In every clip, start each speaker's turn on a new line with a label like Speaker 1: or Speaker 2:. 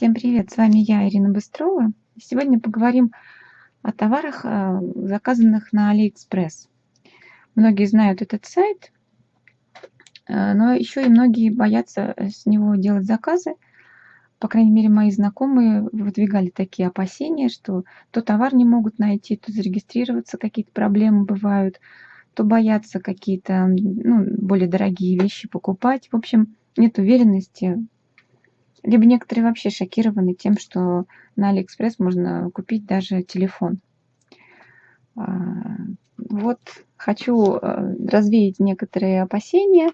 Speaker 1: Всем привет! С вами я, Ирина Быстрова. Сегодня поговорим о товарах, э, заказанных на AliExpress. Многие знают этот сайт, э, но еще и многие боятся с него делать заказы. По крайней мере, мои знакомые выдвигали такие опасения, что то товар не могут найти, то зарегистрироваться какие-то проблемы бывают, то боятся какие-то ну, более дорогие вещи покупать. В общем, нет уверенности либо некоторые вообще шокированы тем, что на Алиэкспресс можно купить даже телефон. А, вот хочу э, развеять некоторые опасения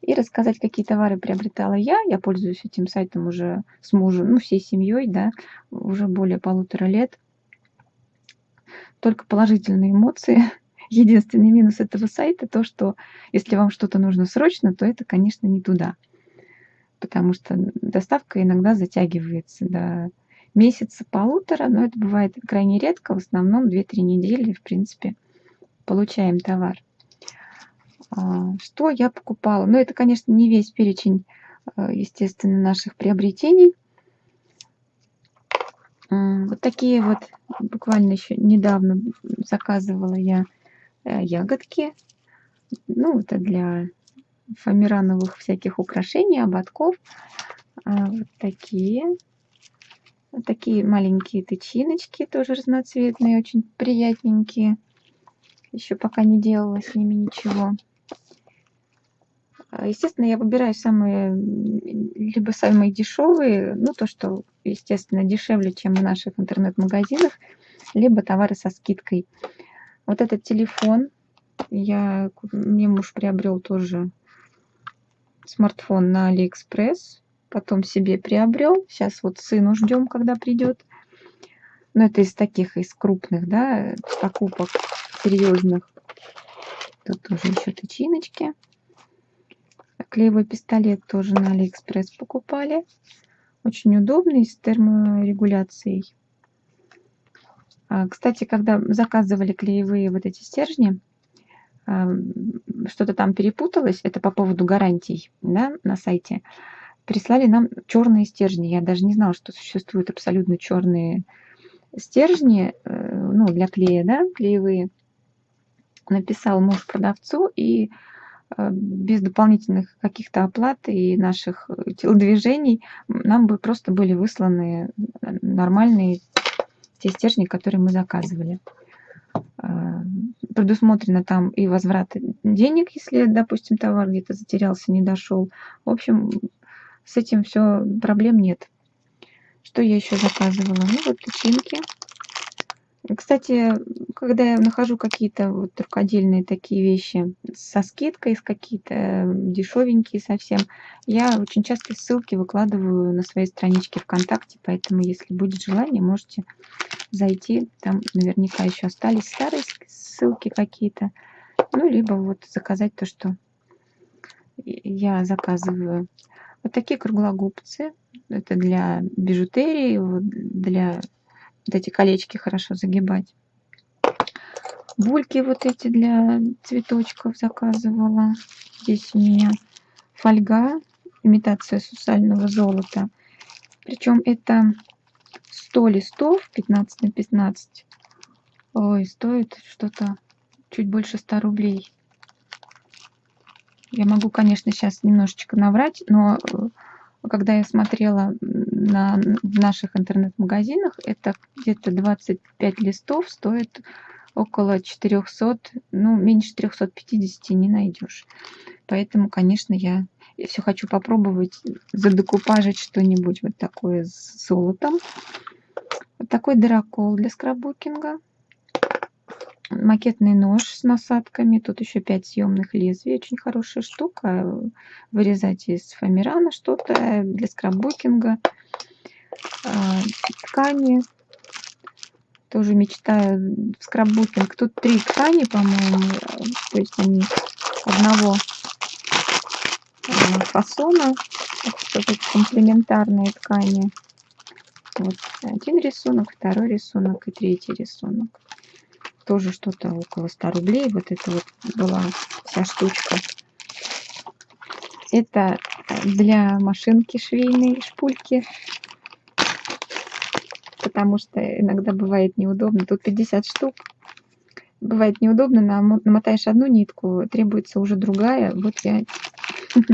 Speaker 1: и рассказать, какие товары приобретала я. Я пользуюсь этим сайтом уже с мужем, ну, всей семьей, да, уже более полутора лет. Только положительные эмоции. Единственный минус этого сайта то, что если вам что-то нужно срочно, то это, конечно, не туда потому что доставка иногда затягивается до месяца, полутора, но это бывает крайне редко, в основном 2-3 недели, в принципе, получаем товар. А, что я покупала? Ну, это, конечно, не весь перечень, а, естественно, наших приобретений. Вот такие вот, буквально еще недавно заказывала я э, ягодки. Ну, это для фоамирановых всяких украшений, ободков. А, вот такие. Вот такие маленькие тычиночки, тоже разноцветные, очень приятненькие. Еще пока не делала с ними ничего. А, естественно, я выбираю самые, либо самые дешевые, ну то, что, естественно, дешевле, чем в наших интернет-магазинах, либо товары со скидкой. Вот этот телефон я, мне муж приобрел тоже смартфон на Алиэкспресс, потом себе приобрел. Сейчас вот сыну ждем, когда придет. Но это из таких, из крупных, да, покупок серьезных. Тут тоже еще тычиночки. Клеевой пистолет тоже на Алиэкспресс покупали. Очень удобный, с терморегуляцией. А, кстати, когда заказывали клеевые вот эти стержни, что-то там перепуталось, это по поводу гарантий да, на сайте, прислали нам черные стержни. Я даже не знала, что существуют абсолютно черные стержни, э, ну, для клея, да, клеевые. Написал муж продавцу, и э, без дополнительных каких-то оплат и наших телодвижений нам бы просто были высланы нормальные те стержни, которые мы заказывали. Предусмотрено там и возврат денег, если, допустим, товар где-то затерялся, не дошел. В общем, с этим все проблем нет. Что я еще заказывала? Ну, вот личинки. Кстати, когда я нахожу какие-то вот рукодельные такие вещи со скидкой, с какие-то дешевенькие совсем, я очень часто ссылки выкладываю на своей страничке ВКонтакте, поэтому, если будет желание, можете зайти. Там наверняка еще остались старые ссылки какие-то. Ну, либо вот заказать то, что я заказываю. Вот такие круглогубцы. Это для бижутерии, для вот эти колечки хорошо загибать. Бульки вот эти для цветочков заказывала. Здесь у меня фольга, имитация сусального золота. Причем это 100 листов, 15 на 15. Ой, стоит что-то чуть больше 100 рублей. Я могу, конечно, сейчас немножечко наврать, но э, когда я смотрела на, в наших интернет-магазинах, это где-то 25 листов стоит около 400, ну, меньше 350 не найдешь. Поэтому, конечно, я все хочу попробовать задокупажить что-нибудь вот такое с золотом. Вот такой дырокол для скраббукинга макетный нож с насадками. Тут еще 5 съемных лезвий. Очень хорошая штука. Вырезать из фоамирана что-то для скраббукинга. А, ткани. Тоже мечтаю в скраббукинг. Тут три ткани, по-моему. То есть они одного а, фасона. Что-то комплементарные ткани. Вот один рисунок, второй рисунок и третий рисунок тоже что-то около 100 рублей. Вот это вот была вся штучка. Это для машинки швейной шпульки. потому что иногда бывает неудобно. Тут 50 штук. Бывает неудобно, намотаешь одну нитку, требуется уже другая. Вот я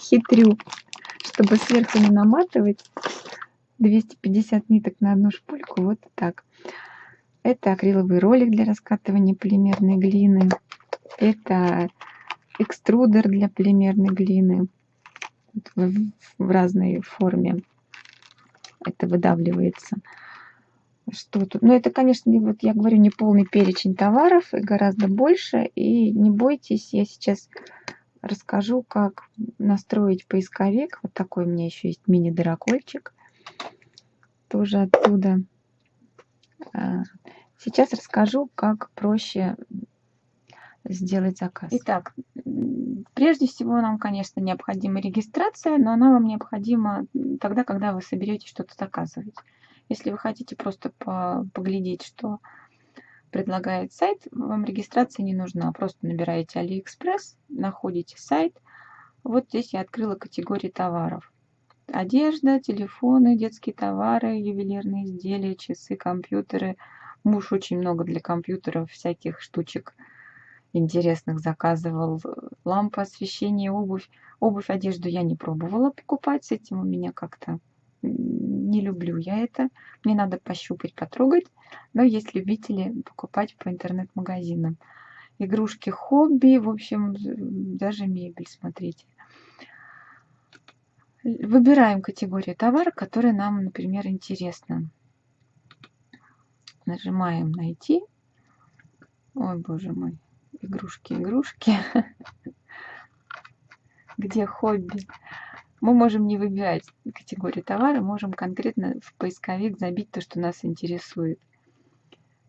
Speaker 1: хитрю, чтобы сверху не наматывать. 250 ниток на одну шпульку, вот так. Это акриловый ролик для раскатывания полимерной глины. Это экструдер для полимерной глины в, разной форме. Это выдавливается. Что тут? Ну, это, конечно, вот я говорю, не полный перечень товаров, и гораздо больше. И не бойтесь, я сейчас расскажу, как настроить поисковик. Вот такой у меня еще есть мини-дырокольчик. Тоже оттуда. А, сейчас расскажу, как проще сделать заказ. Итак, прежде всего нам, конечно, необходима регистрация, но она вам необходима тогда, когда вы соберете что-то заказывать. Если вы хотите просто поглядеть, что предлагает сайт, вам регистрация не нужна. Просто набираете AliExpress, находите сайт. Вот здесь я открыла категории товаров. Одежда, телефоны, детские товары, ювелирные изделия, часы, компьютеры. Муж очень много для компьютеров всяких штучек интересных заказывал. Лампа, освещение, обувь. Обувь, одежду я не пробовала покупать. С этим у меня как-то не люблю я это. Мне надо пощупать, потрогать. Но есть любители покупать по интернет-магазинам. Игрушки, хобби, в общем, даже мебель, смотрите. Выбираем категорию товара, которая нам, например, интересна. Нажимаем «Найти». Ой, боже мой, игрушки, игрушки. Где хобби? Мы можем не выбирать категорию товара, можем конкретно в поисковик забить то, что нас интересует.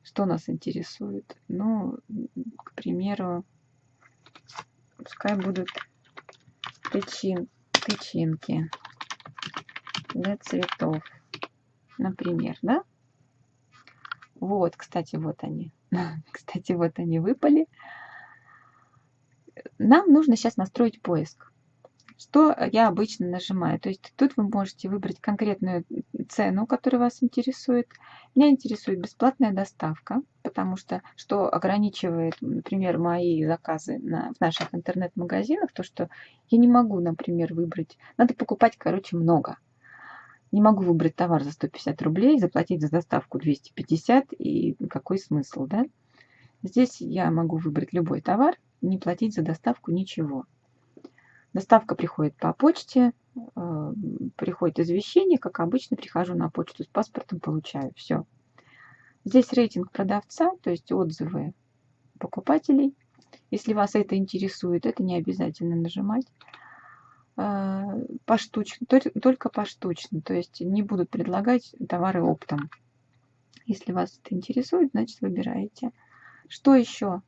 Speaker 1: Что нас интересует? Ну, к примеру, пускай будут тычин, тычинки для цветов, например, да? Вот, кстати, вот они. Кстати, вот они выпали. Нам нужно сейчас настроить поиск что я обычно нажимаю. То есть тут вы можете выбрать конкретную цену, которая вас интересует. Меня интересует бесплатная доставка, потому что что ограничивает, например, мои заказы на, в наших интернет-магазинах, то что я не могу, например, выбрать, надо покупать, короче, много. Не могу выбрать товар за 150 рублей, заплатить за доставку 250, и какой смысл, да? Здесь я могу выбрать любой товар, не платить за доставку ничего. Доставка приходит по почте, э, приходит извещение, как обычно, прихожу на почту с паспортом, получаю. Все. Здесь рейтинг продавца, то есть отзывы покупателей. Если вас это интересует, это не обязательно нажимать. Э, поштучно, только поштучно, то есть не будут предлагать товары оптом. Если вас это интересует, значит выбираете. Что еще?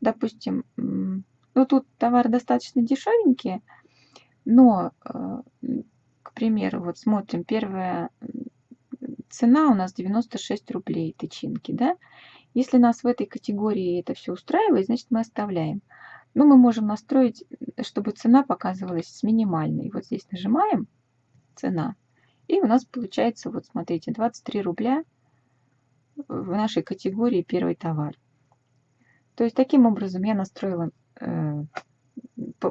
Speaker 1: Допустим, ну, тут товар достаточно дешевенький, но, э, к примеру, вот смотрим, первая цена у нас 96 рублей тычинки, да? Если нас в этой категории это все устраивает, значит мы оставляем. Ну, мы можем настроить, чтобы цена показывалась с минимальной. Вот здесь нажимаем «Цена», и у нас получается, вот смотрите, 23 рубля в нашей категории первый товар. То есть таким образом я настроила Э,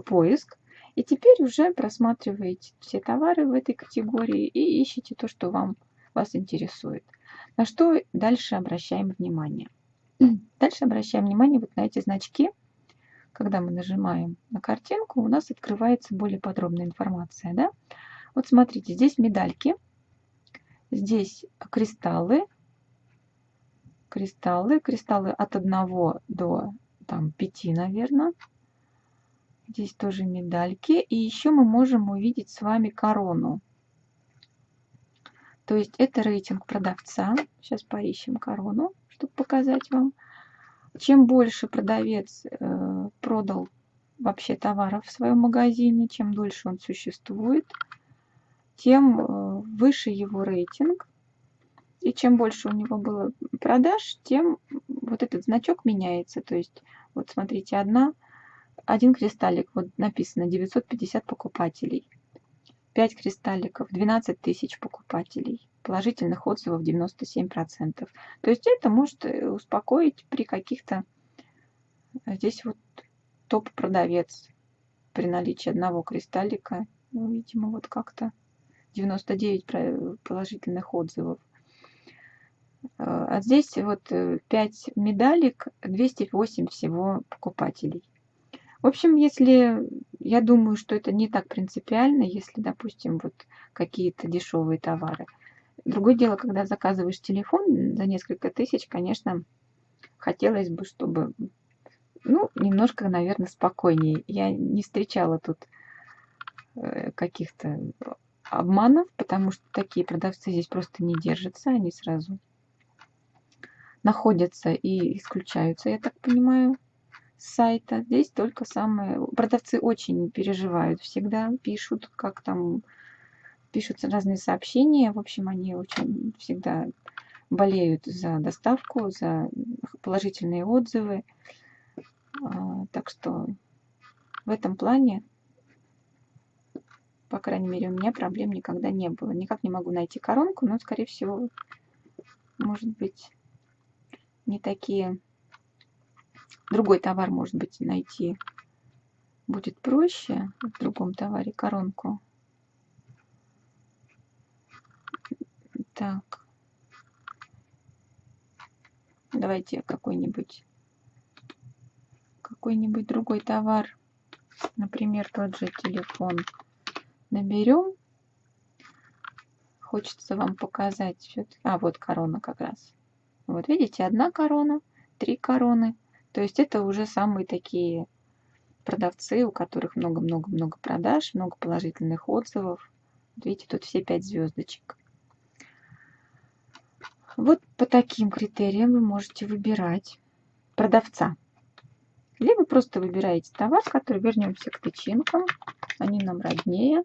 Speaker 1: поиск. И теперь уже просматриваете все товары в этой категории и ищете то, что вам, вас интересует. На что дальше обращаем внимание? Дальше обращаем внимание вот на эти значки. Когда мы нажимаем на картинку, у нас открывается более подробная информация. Да? Вот смотрите, здесь медальки, здесь кристаллы, кристаллы, кристаллы от 1 до там 5, наверное. Здесь тоже медальки. И еще мы можем увидеть с вами корону. То есть это рейтинг продавца. Сейчас поищем корону, чтобы показать вам. Чем больше продавец э, продал вообще товаров в своем магазине, чем дольше он существует, тем э, выше его рейтинг. И чем больше у него было продаж, тем вот этот значок меняется. То есть, вот смотрите, одна, один кристаллик, вот написано 950 покупателей. 5 кристалликов, 12 тысяч покупателей. положительных отзывов 97%. То есть это может э, успокоить при каких-то... Э, здесь вот топ-продавец при наличии одного кристаллика. Ну, видимо, вот как-то 99 положительных отзывов. А здесь вот 5 медалек, 208 всего покупателей. В общем, если я думаю, что это не так принципиально, если, допустим, вот какие-то дешевые товары. Другое дело, когда заказываешь телефон за несколько тысяч, конечно, хотелось бы, чтобы, ну, немножко, наверное, спокойнее. Я не встречала тут э, каких-то обманов, потому что такие продавцы здесь просто не держатся, они сразу находятся и исключаются, я так понимаю сайта. Здесь только самые... Продавцы очень переживают всегда, пишут, как там... Пишутся разные сообщения. В общем, они очень всегда болеют за доставку, за положительные отзывы. А, так что в этом плане, по крайней мере, у меня проблем никогда не было. Никак не могу найти коронку, но, скорее всего, может быть, не такие другой товар, может быть, найти будет проще в другом товаре коронку. Так. Давайте какой-нибудь какой-нибудь другой товар, например, тот же телефон наберем. Хочется вам показать. А, вот корона как раз. Вот видите, одна корона, три короны – то есть это уже самые такие продавцы, у которых много-много-много продаж, много положительных отзывов. Видите, тут все пять звездочек. Вот по таким критериям вы можете выбирать продавца. Либо просто выбираете товар, который вернемся к тычинкам. Они нам роднее.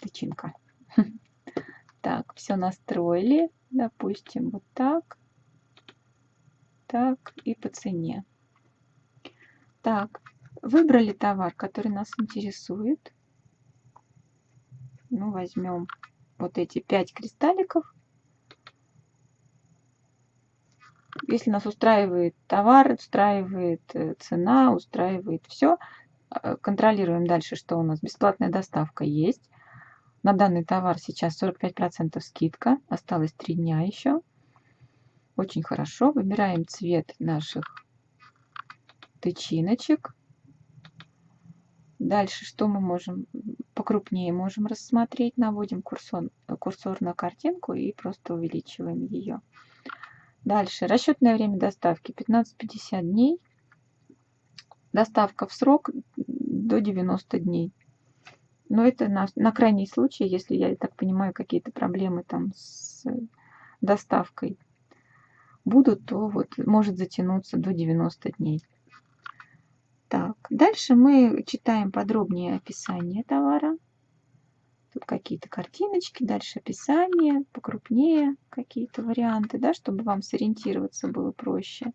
Speaker 1: Тычинка. Так, все настроили. Допустим, вот так так, и по цене. Так, выбрали товар, который нас интересует. Ну, возьмем вот эти 5 кристалликов. Если нас устраивает товар, устраивает э, цена, устраивает все, э, контролируем дальше, что у нас бесплатная доставка есть. На данный товар сейчас 45% скидка, осталось 3 дня еще. Очень хорошо. Выбираем цвет наших тычиночек. Дальше что мы можем покрупнее можем рассмотреть. Наводим курсор, курсор на картинку и просто увеличиваем ее. Дальше. Расчетное время доставки 15-50 дней. Доставка в срок до 90 дней. Но это на, на крайний случай, если я так понимаю, какие-то проблемы там с доставкой будут, то вот может затянуться до 90 дней. Так, дальше мы читаем подробнее описание товара. Тут какие-то картиночки, дальше описание, покрупнее какие-то варианты, да, чтобы вам сориентироваться было проще.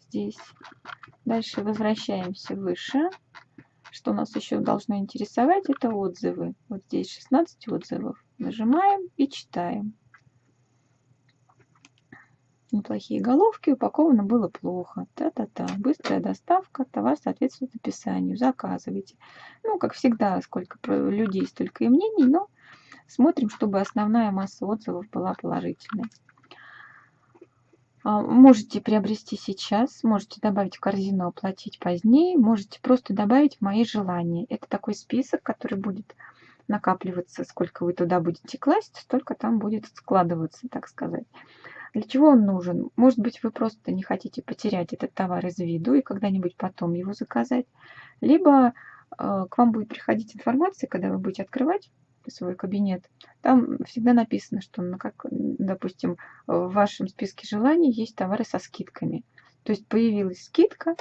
Speaker 1: Здесь. Дальше возвращаемся выше. Что нас еще должно интересовать, это отзывы. Вот здесь 16 отзывов. Нажимаем и читаем неплохие головки, упаковано было плохо. Та-та-та. Быстрая доставка, товар соответствует описанию. Заказывайте. Ну, как всегда, сколько людей, столько и мнений, но смотрим, чтобы основная масса отзывов была положительной. А, можете приобрести сейчас, можете добавить в корзину, оплатить позднее, можете просто добавить мои желания. Это такой список, который будет накапливаться, сколько вы туда будете класть, столько там будет складываться, так сказать. Для чего он нужен? Может быть, вы просто не хотите потерять этот товар из виду и когда-нибудь потом его заказать. Либо э, к вам будет приходить информация, когда вы будете открывать свой кабинет. Там всегда написано, что, ну, как, допустим, в вашем списке желаний есть товары со скидками. То есть появилась скидка,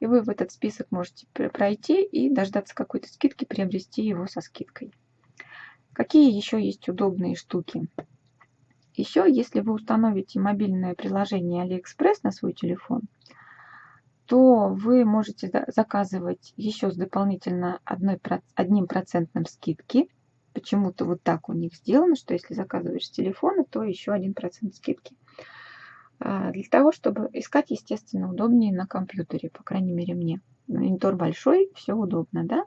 Speaker 1: и вы в этот список можете пройти и дождаться какой-то скидки, приобрести его со скидкой. Какие еще есть удобные штуки? Еще, если вы установите мобильное приложение AliExpress на свой телефон, то вы можете заказывать еще с дополнительно 1% скидки почему-то вот так у них сделано, что если заказываешь с телефона, то еще 1% скидки. А, для того, чтобы искать, естественно, удобнее на компьютере, по крайней мере мне. Монитор большой, все удобно, да?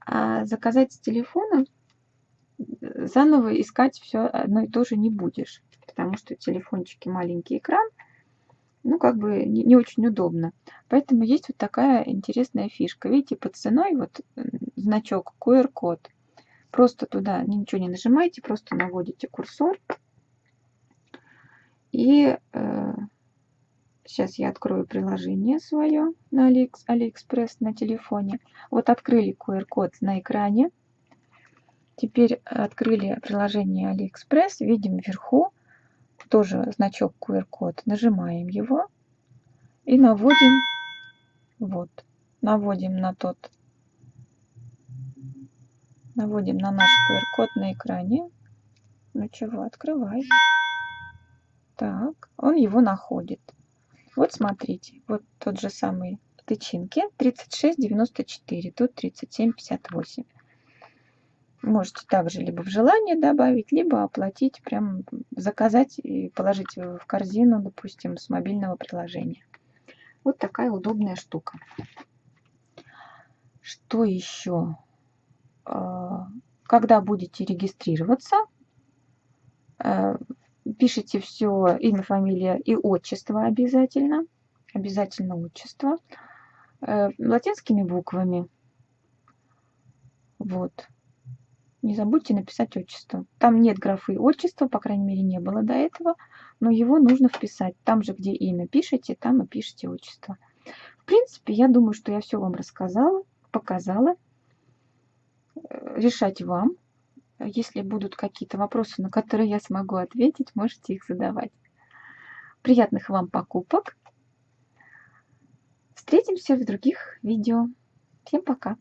Speaker 1: А заказать с телефона, заново искать все одно и то же не будешь, потому что телефончики маленький экран, ну, как бы не, не очень удобно. Поэтому есть вот такая интересная фишка. Видите, под ценой вот значок QR-код. Просто туда ничего не нажимаете, просто наводите курсор. И э, сейчас я открою приложение свое на AliExpress на телефоне. Вот открыли QR-код на экране. Теперь открыли приложение AliExpress. Видим вверху тоже значок QR-код. Нажимаем его и наводим, вот, наводим на тот, наводим на наш QR-код на экране. Ну чего, открывай. Так, он его находит. Вот смотрите, вот тот же самый тычинки 36,94, тут 37,58. Можете также либо в желание добавить, либо оплатить, прям заказать и положить в корзину, допустим, с мобильного приложения. Вот такая удобная штука. Что еще? А, когда будете регистрироваться, а, пишите все имя, фамилия и отчество обязательно. Обязательно отчество. Э, латинскими буквами. Вот. Не забудьте написать отчество. Там нет графы отчества, по крайней мере, не было до этого, но его нужно вписать. Там же, где имя пишете, там и пишите отчество. В принципе, я думаю, что я все вам рассказала, показала. Э, решать вам. Если будут какие-то вопросы, на которые я смогу ответить, можете их задавать. Приятных вам покупок. Встретимся в других видео. Всем пока!